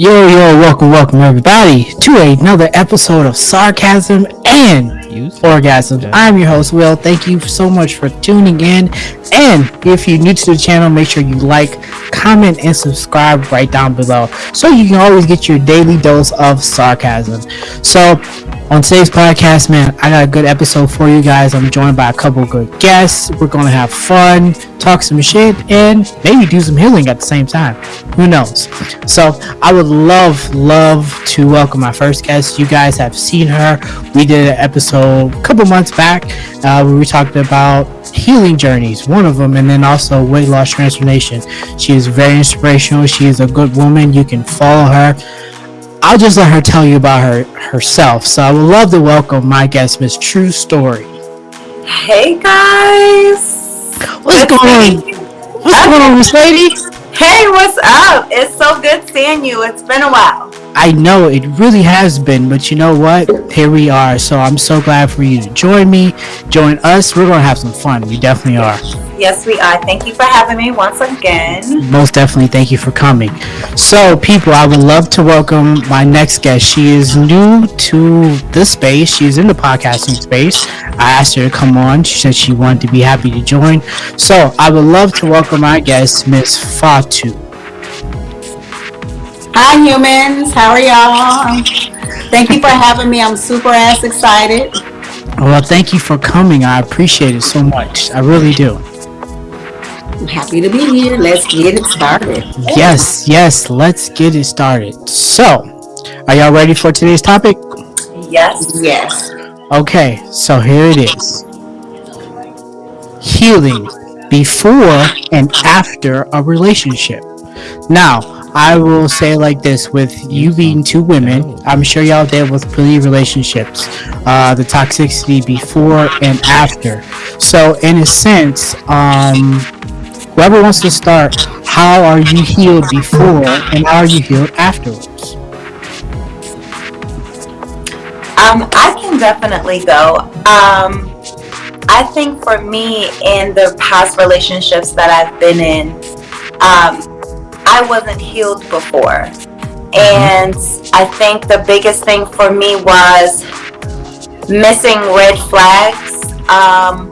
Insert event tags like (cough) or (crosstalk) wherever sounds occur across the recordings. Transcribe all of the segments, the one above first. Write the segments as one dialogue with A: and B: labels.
A: Yo, yo, welcome, welcome everybody to another episode of Sarcasm and Orgasm. I'm your host, Will. Thank you so much for tuning in. And if you're new to the channel, make sure you like, comment, and subscribe right down below so you can always get your daily dose of sarcasm. So, on today's podcast, man, I got a good episode for you guys. I'm joined by a couple good guests. We're gonna have fun, talk some shit, and maybe do some healing at the same time. Who knows? So I would love, love to welcome my first guest. You guys have seen her. We did an episode a couple months back uh, where we talked about healing journeys, one of them, and then also weight loss transformation. She is very inspirational. She is a good woman. You can follow her. I'll just let her tell you about her herself. So I would love to welcome my guest, Miss True Story.
B: Hey guys,
A: what's good going on? What's going on, Miss Lady?
B: Hey, what's up? It's so good seeing you. It's been a while.
A: I know it really has been, but you know what? Here we are. So I'm so glad for you to join me, join us. We're gonna have some fun. We definitely are.
B: Yes, we are. Thank you for having me once again.
A: Most definitely, thank you for coming. So, people, I would love to welcome my next guest. She is new to this space. She's in the podcasting space. I asked her to come on. She said she wanted to be happy to join. So, I would love to welcome my guest, Miss Fatu.
C: Hi, humans. How are y'all? Thank you for having me. I'm super ass excited.
A: Well, thank you for coming. I appreciate it so much. I really do.
C: I'm happy to be here. Let's get it started.
A: Yes, yes, let's get it started. So, are y'all ready for today's topic?
B: Yes.
C: Yes.
A: Okay, so here it is. Healing before and after a relationship. Now, I will say like this: with you being two women, I'm sure y'all dealt with plenty of relationships, uh, the toxicity before and after. So, in a sense, um, whoever wants to start, how are you healed before and how are you healed afterwards?
B: Um, I can definitely go. Um, I think for me, in the past relationships that I've been in, um, I wasn't healed before. And I think the biggest thing for me was missing red flags um,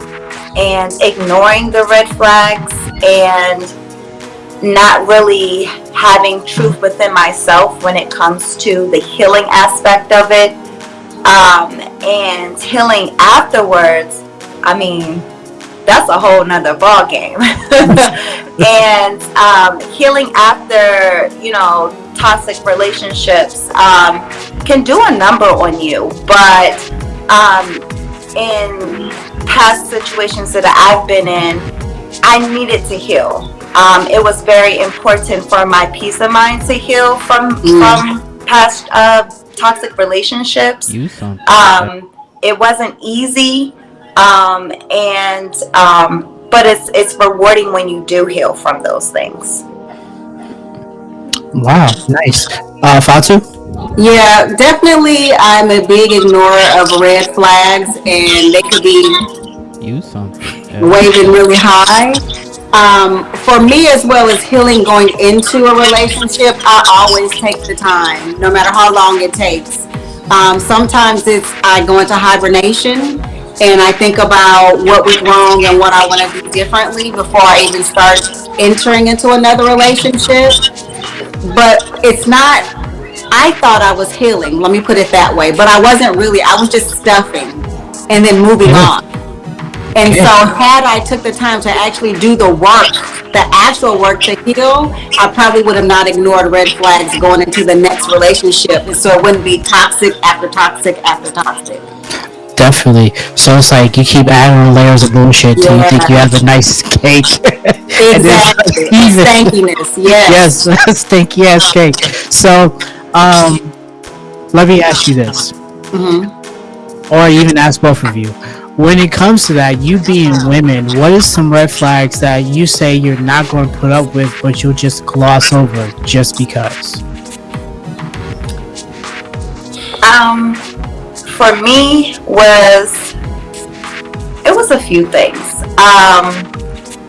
B: and ignoring the red flags and not really having truth within myself when it comes to the healing aspect of it. Um, and healing afterwards, I mean, that's a whole nother ball game. (laughs) and um, healing after, you know, toxic relationships um, can do a number on you. But um, in past situations that I've been in, I needed to heal. Um, it was very important for my peace of mind to heal from mm. from past uh, toxic relationships. Um, it wasn't easy um, and um, but it's it's rewarding when you do heal from those things.
A: Wow, nice. Uh, Fatu?
C: Yeah, definitely. I'm a big ignorer of red flags, and they could be waving really high. Um, for me, as well as healing going into a relationship, I always take the time, no matter how long it takes. Um, sometimes it's I go into hibernation and I think about what was wrong and what I want to do differently before I even start entering into another relationship. But it's not, I thought I was healing, let me put it that way, but I wasn't really, I was just stuffing and then moving mm-hmm. on. And so had I took the time to actually do the work, the actual work to heal, I probably would have not ignored red flags going into the next relationship. And so it wouldn't be toxic after toxic after toxic.
A: Definitely. So it's like you keep adding layers of bullshit till yeah. you think you have a nice cake. (laughs)
C: exactly. (laughs) Stankiness. (laughs) Yes.
A: Yes. Stinky ass cake. So, um, let me ask you this, mm-hmm. or even ask both of you. When it comes to that, you being women, what is some red flags that you say you're not going to put up with, but you'll just gloss over just because?
B: Um for me was it was a few things. Um,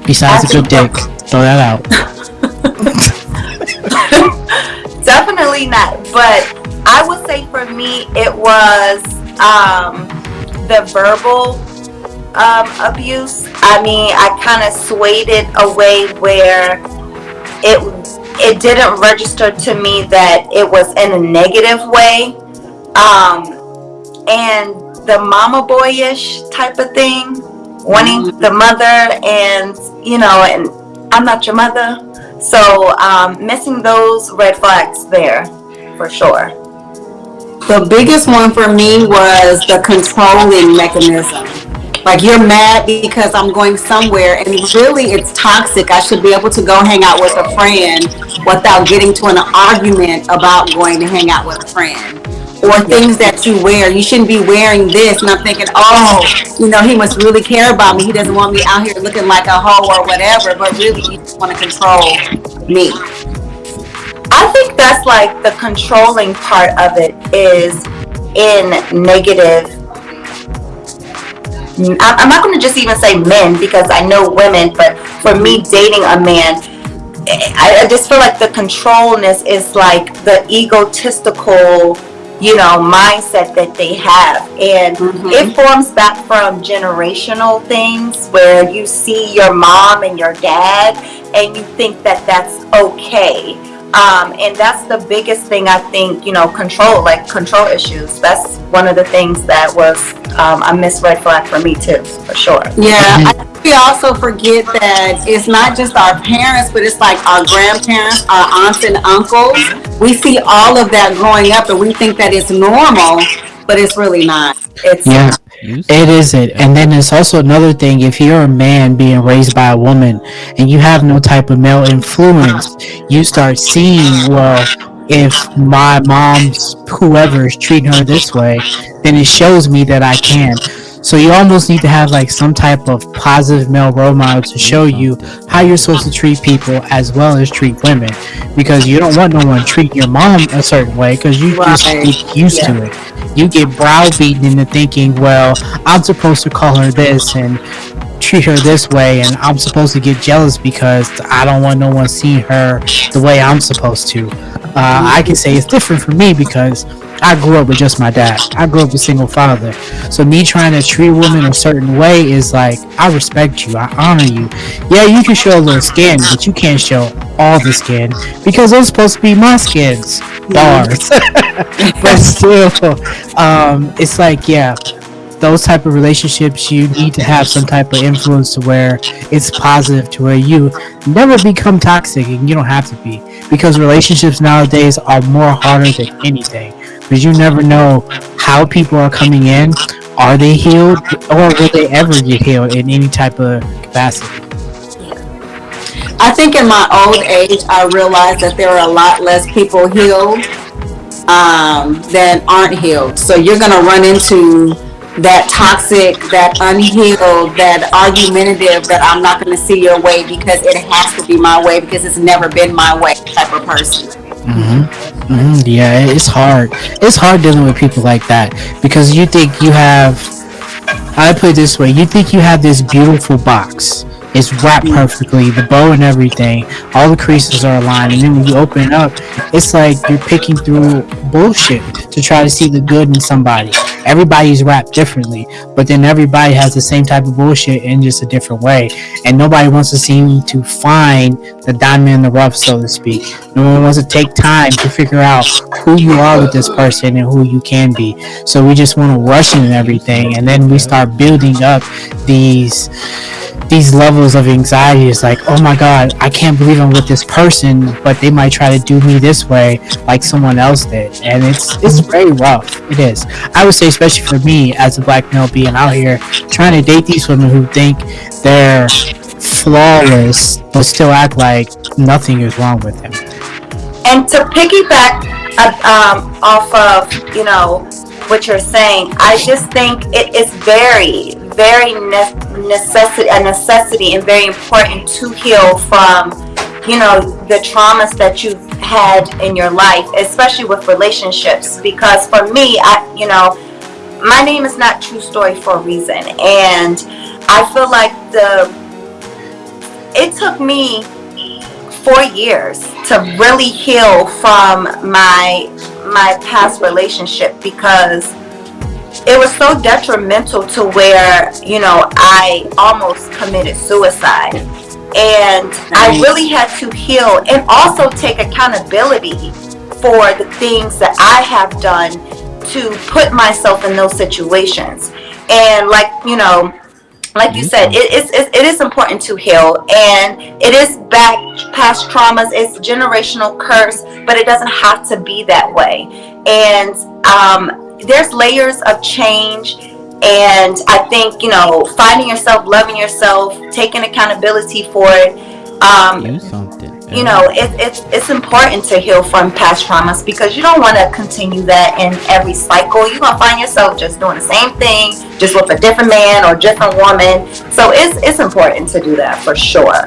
A: Besides a good dick, throw that out. (laughs)
B: Definitely not but I would say for me, it was um, the verbal um, abuse. I mean, I kind of swayed it away where it it didn't register to me that it was in a negative way, um, and the mama boyish type of thing, wanting the mother, and you know, and I'm not your mother. So um, missing those red flags there for sure.
C: The biggest one for me was the controlling mechanism. Like you're mad because I'm going somewhere and really it's toxic. I should be able to go hang out with a friend without getting to an argument about going to hang out with a friend. Or things that you wear. You shouldn't be wearing this. And I'm thinking, oh, you know, he must really care about me. He doesn't want me out here looking like a hoe or whatever. But really, you just want to control me.
B: I think that's like the controlling part of it is in negative. I- I'm not going to just even say men because I know women, but for me dating a man, I, I just feel like the controlness is like the egotistical, you know, mindset that they have. And
C: Mhm.
B: it forms back from generational things where you see your mom and your dad and you think that that's okay. Um, and that's the biggest thing I think, you know, control, like control issues. That's one of the things that was um, a missed red flag for me too, for sure.
C: Yeah, I think we also forget that it's not just our parents, but it's like our grandparents, our aunts and uncles. We see all of that growing up and we think that it's normal, but it's really not.
B: It's
A: Yeah, it isn't. And then there's also another thing. If you're a man being raised by a woman and you have no type of male influence, you start seeing, well, if my mom's whoever is treating her this way, then it shows me that I can. So you almost need to have like some type of positive male role model to show you how you're supposed to treat people as well as treat women, because you don't want no one treating your mom a certain way because you just get used to it you get browbeaten into thinking, well, I'm supposed to call her this and treat her this way, and I'm supposed to get jealous because I don't want no one seeing her the way I'm supposed to. Uh, I can say it's different for me because I grew up with just my dad. I grew up with a single father. So me trying to treat a woman a certain way is like, I respect you. I honor you. Yeah, you can show a little skin, but you can't show all the skin because those supposed to be my skins. Bars. (laughs) but still, um, it's like, yeah, those type of relationships, you need to have some type of influence to where it's positive to where you never become toxic and you don't have to be. Because relationships nowadays are more harder than anything. Because you never know how people are coming in. Are they healed or will they ever get healed in any type of capacity?
C: I think in my old age, I realized that there are a lot less people healed um, than aren't healed. So you're going to run into that toxic, that unhealed, that argumentative, that I'm not going to see your way because it has to be my way because it's never been my way type of person.
A: hmm Yeah, it's hard. It's hard dealing with people like that because you think you have. I put it this way: you think you have this beautiful box. It's wrapped perfectly, the bow and everything. All the creases are aligned, and then when you open it up, it's like you're picking through bullshit to try to see the good in somebody. Everybody's wrapped differently, but then everybody has the same type of bullshit in just a different way, and nobody wants to seem to find the diamond in the rough, so to speak. No one wants to take time to figure out who you are with this person and who you can be. So we just want to rush in everything, and then we start building up these these levels of anxiety. is like, oh my god, I can't believe I'm with this person, but they might try to do me this way like someone else did, and it's it's very rough. It is. I would say, especially for me as a black male being out here trying to date these women who think they're flawless but still act like nothing is wrong with them.
B: And to piggyback uh, um, off of, you know, what you're saying, I just think it is very, very ne- necessity, a necessity and very important to heal from, you know, the traumas that you've had in your life, especially with relationships. Because for me, I, you know, my name is not True Story for a reason. And I feel like the, it took me four years to really heal from my my past relationship because it was so detrimental to where you know I almost committed suicide. And I really had to heal and also take accountability for the things that I have done to put myself in those situations. And like you know like you said it is it, it is important to heal and it is back past traumas it's generational curse but it doesn't have to be that way. And um, there's layers of change and i think you know finding yourself loving yourself taking accountability for it um,
D: Do something.
B: you know it, it's it's important to heal from past traumas because you don't want to continue that in every cycle you're gonna find yourself just doing the same thing just with a different man or different woman so it's it's important to do that for sure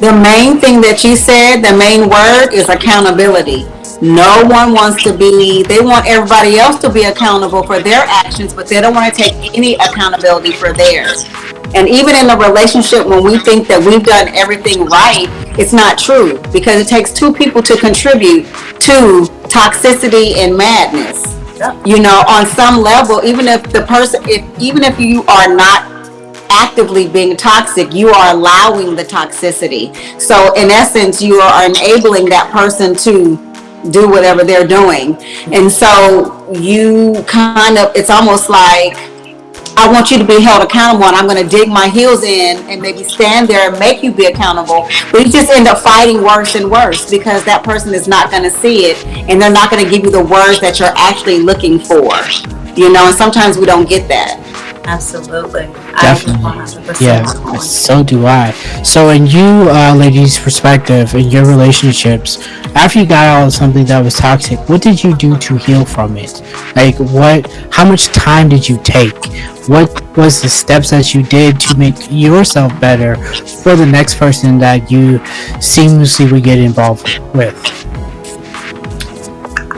C: The main thing that you said, the main word is accountability. No one wants to be, they want everybody else to be accountable for their actions, but they don't want to take any accountability for theirs. And even in a relationship, when we think that we've done everything right, it's not true because it takes two people to contribute to toxicity and madness. You know, on some level, even if the person, if even if you are not actively being toxic, you are allowing the toxicity. So in essence, you are enabling that person to do whatever they're doing. And so you kind of, it's almost like, I want you to be held accountable and I'm going to dig my heels in and maybe stand there and make you be accountable. But you just end up fighting worse and worse because that person is not going to see it and they're not going to give you the words that you're actually looking for. You know, and sometimes we don't get that.
B: Absolutely
A: Definitely.
B: I
A: Yeah, so do I. So, in you, uh, ladies' perspective, in your relationships, after you got out of something that was toxic, what did you do to heal from it? Like, what? How much time did you take? What was the steps that you did to make yourself better for the next person that you seamlessly would get involved with?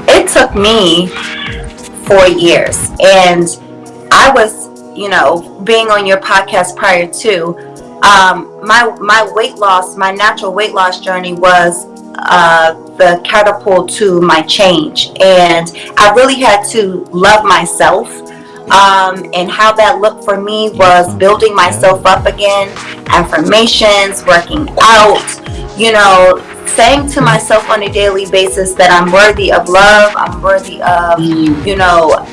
B: it took me four years and i was you know being on your podcast prior to um, my my weight loss my natural weight loss journey was uh, the catapult to my change. And i really had to love myself um, and how that looked for me was building myself up again affirmations working out you know saying to myself on a daily basis that i'm worthy of love i'm worthy of you know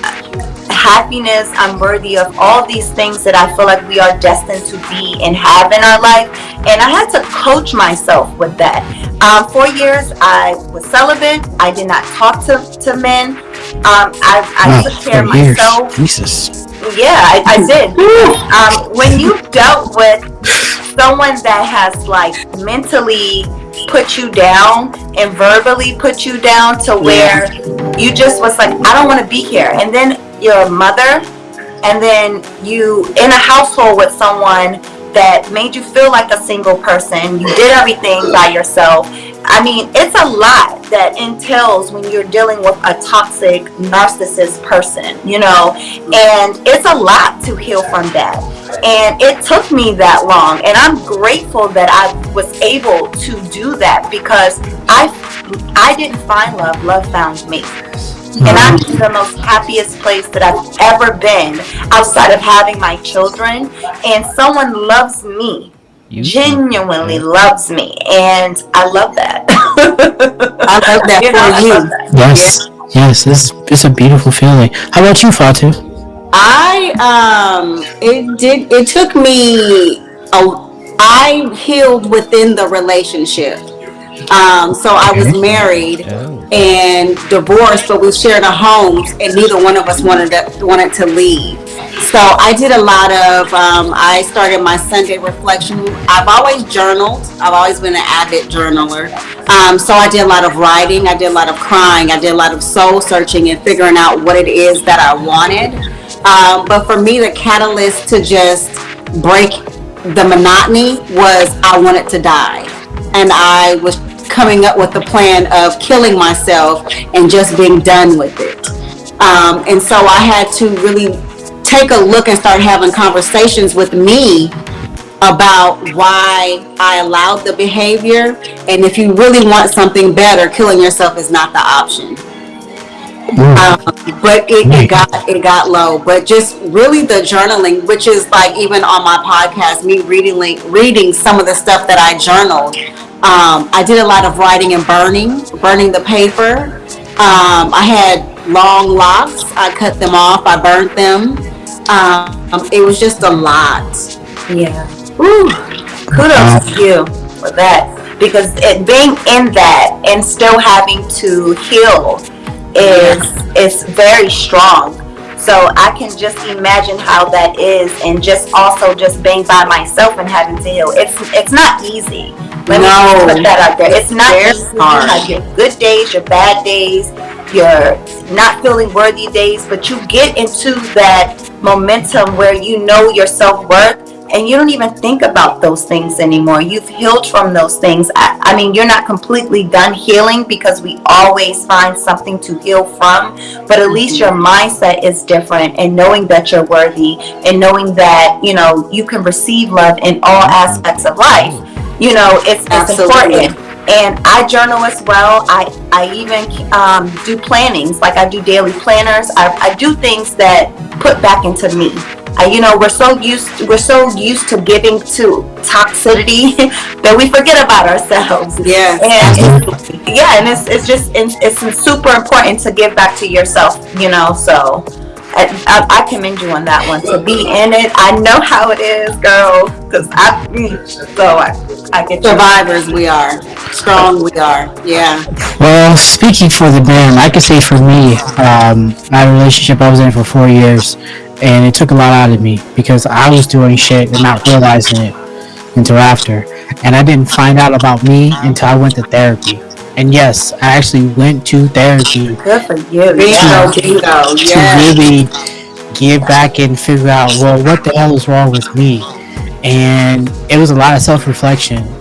B: happiness i'm worthy of all these things that i feel like we are destined to be and have in our life and i had to coach myself with that um, four years i was celibate i did not talk to, to men um, I, I
A: Wow,
B: took care of
A: years.
B: myself
A: Jesus.
B: yeah, I, I did. (laughs) Um, when you dealt with someone that has like mentally put you down and verbally put you down to where you just was like, I don't want to be here. And then your mother, and then you in a household with someone that made you feel like a single person. You did everything by yourself. I mean, it's a lot that entails when you're dealing with a toxic narcissist person, you know, and it's a lot to heal from that. And it took me that long, and I'm grateful that I was able to do that because I I didn't find love, love found me. And I'm in the most happiest place that I've ever been outside of having my children. And someone loves me,
D: You
B: genuinely loves me. And I love that.
C: I love that (laughs)
B: You
C: for
B: love
C: you.
B: that.
A: Yes. Yes. It's, it's a beautiful feeling. How about you, Fatu?
C: I um it did it took me a I healed within the relationship. Um so I was married
D: Oh.
C: And divorced but we shared a home and neither one of us wanted to wanted to leave. So I did a lot of um I started my Sunday reflection. I've always journaled. I've always been an avid journaler. Um so I did a lot of writing, I did a lot of crying, I did a lot of soul searching and figuring out what it is that I wanted. Um, but for me, the catalyst to just break the monotony was I wanted to die. And I was coming up with the plan of killing myself and just being done with it. Um, and so I had to really take a look and start having conversations with me about why I allowed the behavior. And if you really want something better, killing yourself is not the option. Um, but it, it got it got low. But just really the journaling, which is like even on my podcast, me reading reading some of the stuff that I journaled. Um, I did a lot of writing and burning, burning the paper. Um, I had long locks. I cut them off. I burnt them. Um, it was just a lot.
B: Yeah. Ooh, kudos to you for that. Because it being in that and still having to heal is is very strong. So I can just imagine how that is and just also just being by myself and having to heal. It's it's not easy. Let
C: No.
B: me put that out there. It's not easy. You
C: hard.
B: have your good days, your bad days, your not feeling worthy days, but you get into that momentum where you know your self-worth and you don't even think about those things anymore. You've healed from those things. I, I mean, you're not completely done healing because we always find something to heal from, but at least your mm-hmm. mindset is different and knowing that you're worthy and knowing that, you know, you can receive love in all mm-hmm. aspects of life. Mm-hmm. You know, it's, it's
C: Absolutely.
B: important and I journal as well. I I even um, do plannings, like I do daily planners. I, I do things that put back into me. I, you know, we're so used we're so used to giving to toxicity (laughs) that we forget about ourselves.
C: yeah
B: And it's, yeah, and it's it's just it's, it's super important to give back to yourself. You know, so. I, I, I commend you on that one to be in it. I know how it is, girl, because I so I, I get you.
C: Survivors, we are. Strong, we are. Yeah.
A: Well, speaking for the band, I can say for me, um, my relationship I was in for four years, and it took a lot out of me because I was doing shit and not realizing it until after, and I didn't find out about me until I went to therapy. And yes, I actually went to therapy
B: Good for you.
C: Bingo,
A: to
C: Yeah.
A: really get back and figure out well what the hell is wrong with me and it was a lot of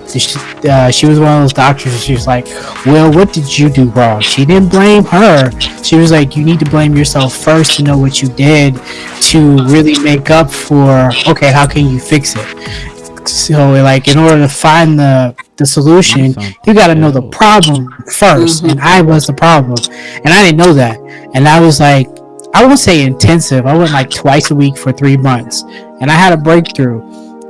A: self-reflection she, uh, she was one of those doctors she was like well what did you do wrong? She didn't blame her. She was like you need to blame yourself first to know what you did to really make up for okay how can you fix it? So like in order to find the the solution you got to know the problem 1st and i was the problem and i didn't know that and i was like i won't say intensive i went like twice a week for three months and i had a breakthrough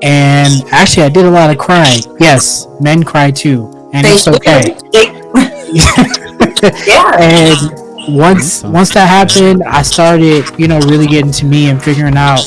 A: and actually i did a lot of crying yes men cry too and
C: They
A: it's okay. (laughs)
B: Yeah.
A: and once once that happened i started you know really getting to me and figuring out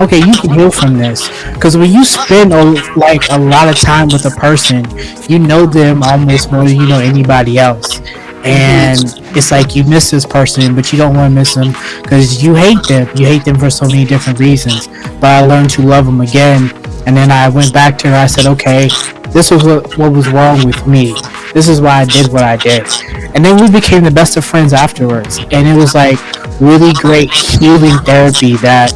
A: okay you can heal from this. Because when you spend a, like a lot of time with a person you know them almost more than you know anybody else. And it's like you miss this person but you don't want to miss them because you hate them. You hate them for so many different reasons. But i learned to love them again and then i went back to her. I said okay this was what, what was wrong with me. This is why i did what i did. And then we became the best of friends afterwards. And it was like really great healing therapy that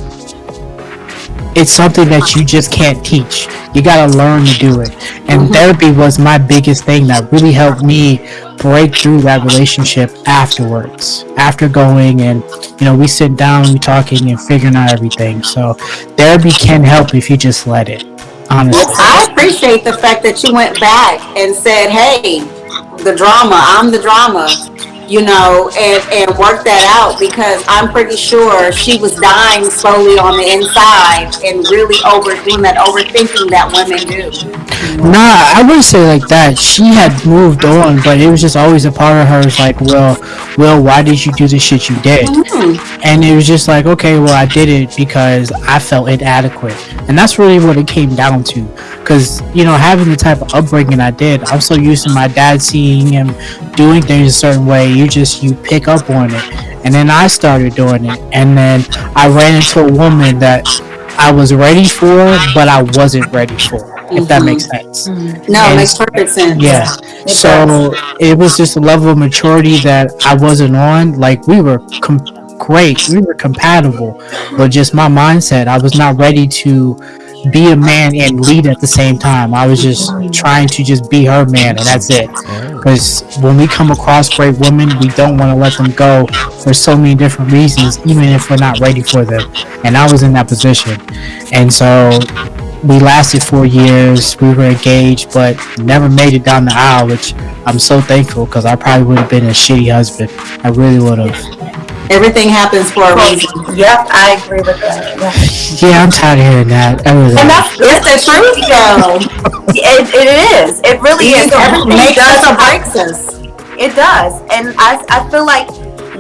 A: it's something that you just can't teach. You gotta learn to do it. And mm-hmm. therapy was my biggest thing that really helped me break through that relationship afterwards after going and you know we sit down we talking and figuring out everything. So therapy can help if you just let it honestly.
C: I appreciate the fact that you went back and said, hey, the drama, I'm the drama, you know, and, and worked that out because I'm pretty sure she was dying slowly on the inside and really over doing that overthinking that women do.
A: Nah, I wouldn't say like that. She had moved on, but it was just always a part of her. It's like, well, well, why did you do the shit you did? Mm-hmm. And it was just like, okay, well, I did it because I felt inadequate, and that's really what it came down to. Because you know, having the type of upbringing I did, I'm so used to my dad seeing him doing things a certain way. You just you pick up on it, and then I started doing it, and then I ran into a woman that I was ready for, but I wasn't ready for. If that mm-hmm. makes sense. Mm-hmm.
C: No, it makes perfect sense.
A: Yeah. So it was just a level of maturity that I wasn't on. Like we were com- great, we were compatible, but just my mindset, I was not ready to be a man and lead at the same time. I was just trying to just be her man, and that's it. Oh. Because when we come across great women, we don't want to let them go for so many different reasons, even if we're not ready for them. And I was in that position, and so we lasted four years. We were engaged, but never made it down the aisle, which I'm so thankful because I probably would have been a shitty husband. I really would have.
C: Everything happens for a reason.
B: Yep, I agree with that. Yeah.
A: Yeah, I'm tired of hearing that. Everything.
B: And that's
C: It's the truth, though.
B: It, it is. It really is. Everything
C: Makes
B: does
C: or breaks us.
B: It does. And I, I feel like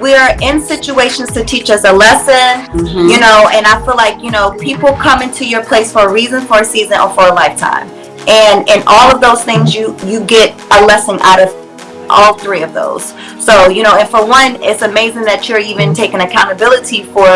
B: we're in situations to teach us a lesson,
C: Mhm.
B: you know, and I feel like, you know, people come into your place for a reason, for a season, or for a lifetime. And in all of those things, you, you get a lesson out of all three of those. So, you know, and for one, it's amazing that you're even taking accountability for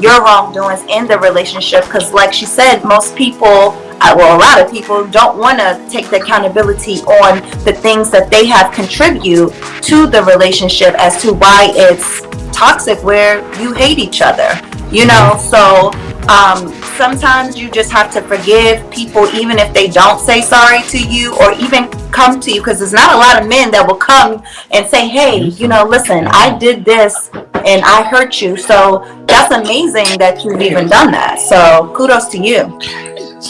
B: your wrongdoings in the relationship. Because, like she said, most people, uh, well, a lot of people don't want to take the accountability on the things that they have contribute to the relationship as to why it's toxic, where you hate each other. You know, so um, sometimes you just have to forgive people, even if they don't say sorry to you or even come to you, because there's not a lot of men that will come and say, "Hey, you know, listen, I did this and I hurt you." So that's amazing that you've even done that. So kudos to you.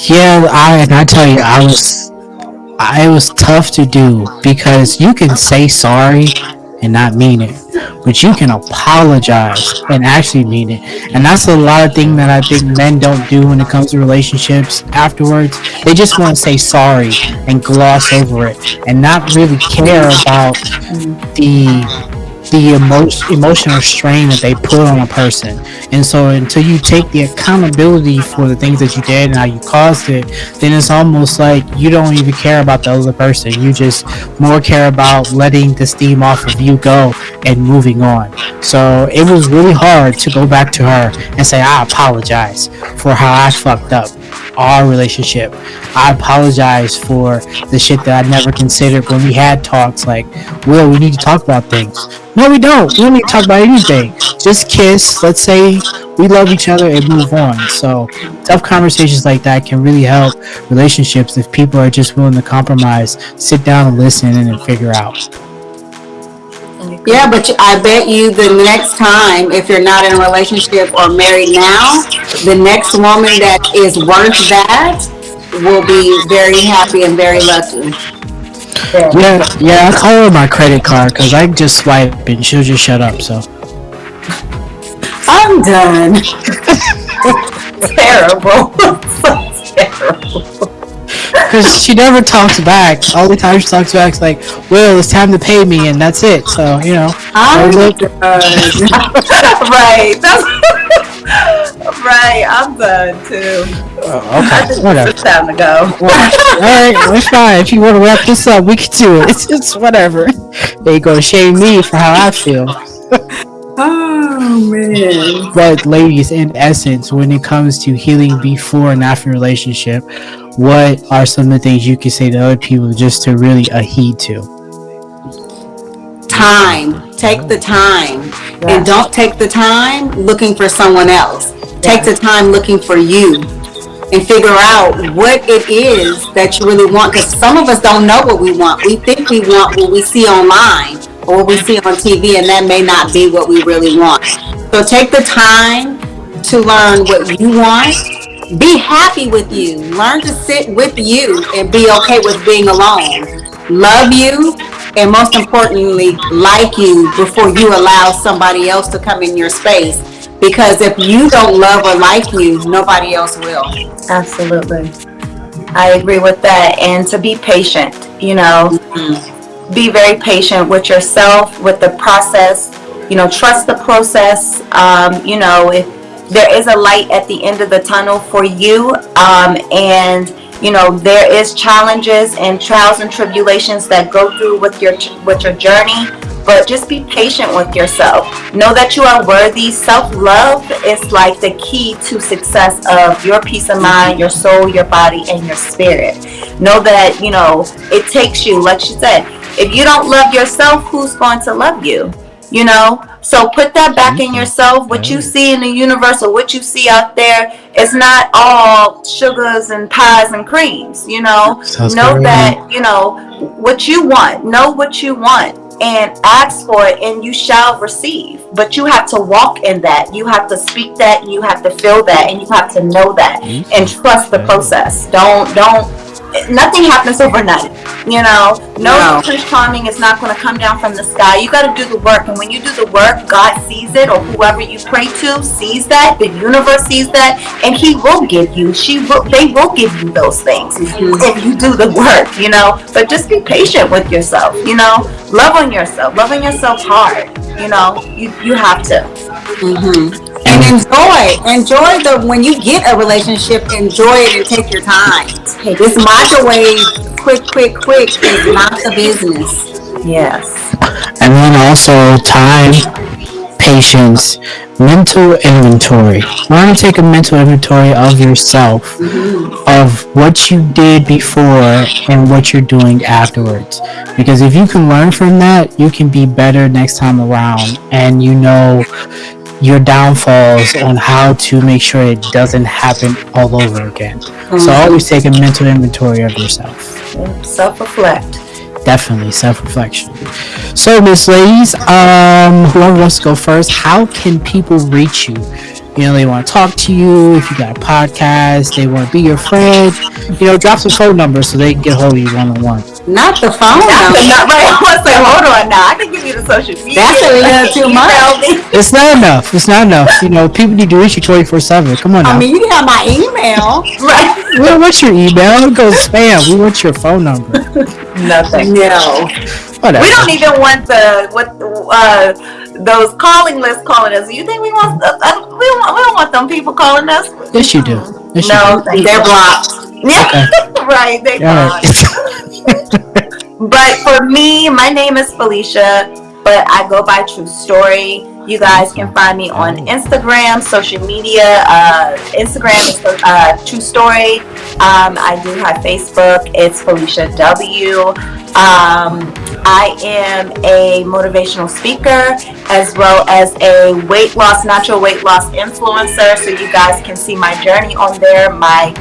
A: Yeah, I and I tell you, I was, I was tough to do because you can say sorry and not mean it, but you can apologize and actually mean it, and that's a lot of thing that I think men don't do when it comes to relationships. Afterwards, they just want to say sorry and gloss over it, and not really care about the the emo- emotional strain that they put on a person. And so until you take the accountability for the things that you did and how you caused it, then it's almost like you don't even care about the other person. You just more care about letting the steam off of you go and moving on. So it was really hard to go back to her and say, I apologize for how I fucked up our relationship. I apologize for the shit that I never considered when we had talks like, Will, we need to talk about things. No, we don't. We don't need to talk about anything. Just kiss. Let's say we love each other and move on. So tough conversations like that can really help relationships if people are just willing to compromise, sit down and listen and figure out.
C: Yeah, but you- I bet you the next time, if you're not in a relationship or married now, the next woman that is worth that will be very happy and very lucky.
A: Yeah, yeah, I call her my credit card because I just swipe and she'll just shut up. So
C: I'm done. (laughs) (laughs)
B: Terrible. (laughs) terrible.
A: Because she never talks back. All the time she talks back is like, "Well, it's time to pay me," and that's it. So you know,
C: I'm
A: look-
C: done.
B: right. That's (laughs) right. I'm done too.
A: oh, okay, whatever.
B: It's time to go.
A: All right, well, it's fine. If you want to wrap this up, we can do it. It's just whatever. They gonna shame me for how I feel. (laughs)
C: Oh man.
A: But ladies, in essence, when it comes to healing before and after relationship, what are some of the things you can say to other people just to really adhere to?
C: Time. Take the time. And don't take the time looking for someone else. Take the time looking for you and figure out what it is that you really want. Because some of us don't know what we want. We think we want what we see online or what we see on TV, and that may not be what we really want. So take the time to learn what you want. Be happy with you. Learn to sit with you and be okay with being alone. Love you, and most importantly, like you before you allow somebody else to come in your space. Because if you don't love or like you, nobody else will.
B: Absolutely. I agree with that. And to be patient, you know, be very patient with yourself, with the process. You know, trust the process. Um, you know, if there is a light at the end of the tunnel for you, um, and you know there is challenges and trials and tribulations that go through with your with your journey. But just be patient with yourself. Know that you are worthy. Self love is like the key to success of your peace of mind, your soul, your body, and your spirit. Know that, you know, it takes you, like she said, if you don't love yourself, who's going to love you? You know? So put that back in yourself. What you see in the universe or what you see out there it's not all sugars and pies and creams, you know?
A: Sounds
B: know that, you know, what you want. Know what you want and ask for it and you shall receive but you have to walk in that you have to speak that you have to feel that and you have to know that and trust the process don't don't nothing happens overnight you know? No,
C: No.
B: charming is not going to come down from the sky. You got to do the work and when you do the work god sees it or whoever you pray to sees that the universe sees that and he will give you she will they will give you those things mm-hmm. if you do the work you know? But just be patient with yourself you know? Love on yourself Loving yourself hard you know? You you have to mm-hmm.
C: And mm-hmm. enjoy, enjoy the when you get a relationship, enjoy it and take your time. This microwave, quick, quick, quick is not the business.
B: yes
A: And then also time, patience, mental inventory. Learn to take a mental inventory of yourself, mm-hmm. of what you did before and what you're doing afterwards. Because if you can learn from that, you can be better next time around and you know your downfalls (laughs) on how to make sure it doesn't happen all over again. So always take a mental inventory of yourself.
B: Self-reflect.
A: Definitely self-reflection. So miss ladies um whoever wants to go first how can people reach you? You know they want to talk to you if you got a podcast they want to be your friend you know drop some phone numbers so they can get hold of you one-on-one
C: Not the phone
B: That's
C: number.
B: not right. (laughs) I want to say, hold on now. I can give you the social media.
C: That's a little too much. (laughs)
A: It's not enough it's not enough you know people need to reach you 24-7 come on now
C: I mean, you have my email. (laughs)
B: Right.
A: we don't want your email it goes spam we want your phone number
B: Nothing.
C: No.
A: whatever
B: We don't even want the what uh those calling lists calling us. You think we want? Uh, uh, we don't. want- We don't want them people calling us.
A: yes you do yes you
B: No,
C: They're blocked.
B: Yeah, (laughs) right. They
A: do. All
B: gone.
A: right. (laughs)
B: But for me, my name is Felicia, but I go by True Story. You guys can find me on Instagram, social media. Uh, Instagram is uh, True Story. Um, I do have Facebook. It's Felicia W. Um, I am a motivational speaker as well as a weight loss, natural weight loss influencer. So you guys can see my journey on there, my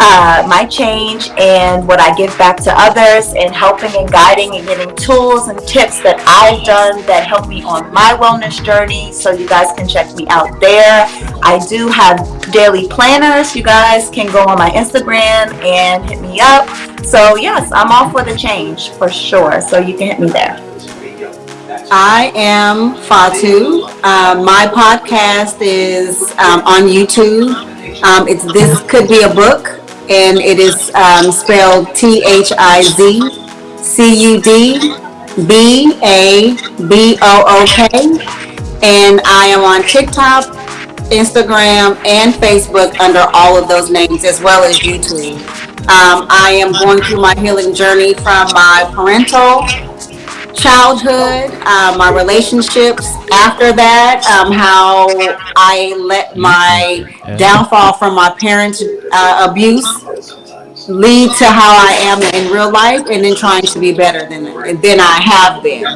B: uh, my change and what I give back to others and helping and guiding and giving tools and tips that I've done that help me on my wellness journey. So you guys can check me out there. I do have daily planners. You guys can go on my Instagram and hit me up. So yes, I'm all for the change for sure. So you can hit me there.
C: I am Fatu. Uh, my podcast is um, on YouTube. Um, it's This Could Be a Book, and it is um, spelled T H I Z C U D B A B O O K. And I am on TikTok, Instagram, and Facebook under all of those names, as well as YouTube. Um, I am going through my healing journey from my parental childhood, uh, my relationships. After that, um, how I let my downfall from my parents' uh, abuse lead to how I am in real life, and then trying to be better than than I have been.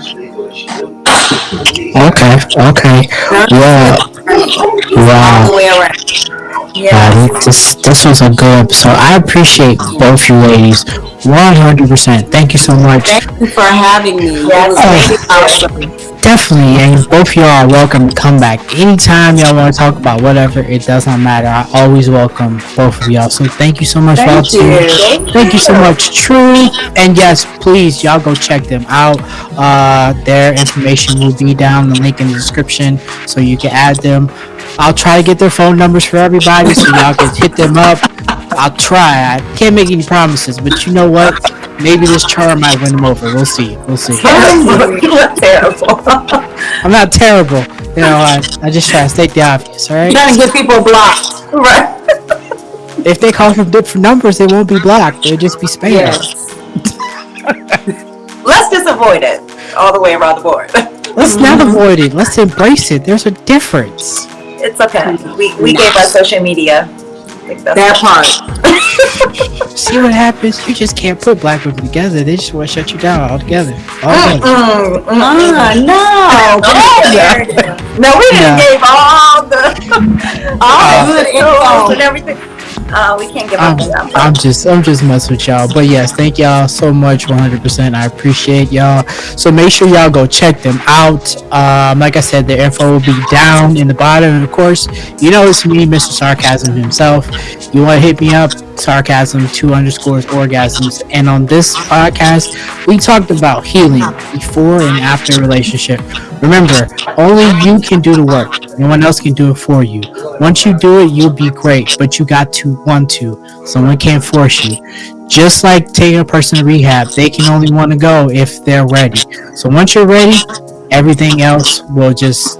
A: okay okay. Yeah.
C: All
A: wow
C: the way around.
A: Yeah, this this was a good episode. I appreciate both you ladies, one hundred percent. Thank you so much.
C: Thank you for having me.
B: Yes, thank
C: really awesome.
A: Definitely, and both of y'all are welcome to come back anytime y'all want to talk about whatever. It does not matter. I always welcome both of y'all. So thank you so much for all
C: Thank
A: two.
C: you.
A: Thank you so much, True. And yes, please, y'all go check them out. Uh, their information will be down the link in the description, so you can add them. I'll try to get their phone numbers for everybody, so y'all can hit them up. I'll try. I can't make any promises, but you know what? Maybe this charm might win them over. We'll see. We'll see. (laughs)
B: you look terrible.
A: I'm not terrible. You know, I, I just try to state the obvious, alright?
C: Trying to get people blocked.
B: right.
A: If they call from different numbers, they won't be blocked. They'll just be spammed.
C: Yes.
B: Let's just avoid it all the way around the board.
A: Let's not avoid it. Let's embrace it. There's a difference.
B: It's okay. We, we gave our social media. I think that's
C: That part. (laughs)
A: See what happens? You just can't put black women together. They just want to shut you down altogether. Altogether.
B: Mm, mm, mm.
C: Ah, no. (laughs)
B: No, we didn't
A: Yeah.
B: gave all the all (laughs)
C: All
B: the
C: good info.
B: and everything. Uh, we can't give
A: I'm,
B: up on them.
A: I'm just I'm just messing with y'all. But yes, thank y'all so much 100%. I appreciate y'all. So make sure y'all go check them out. Um, like I said, the info will be down in the bottom. And of course, you know it's me, Mr. Sarcasm himself. You want to hit me up, sarcasm two underscores orgasms. And on this podcast, we talked about healing before and after a relationship. Remember, only you can do the work. No one else can do it for you. Once you do it, you'll be great, but you got to want to. Someone can't force you. Just like taking a person to rehab, they can only want to go if they're ready. So once you're ready, everything else will just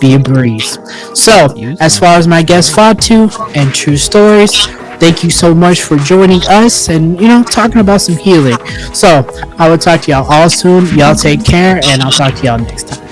A: be a breeze. So, as far as my guest Fatu and true stories, thank you so much for joining us and you know talking about some healing. So, I will talk to y'all all soon. Y'all take care, and I'll talk to y'all next time.